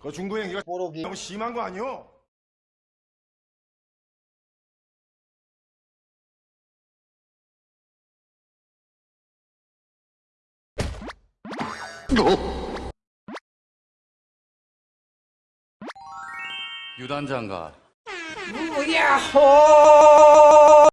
그 중도 행위가 보록이. 너무 심한 거 아니오? 유단장가. 뭐야? 호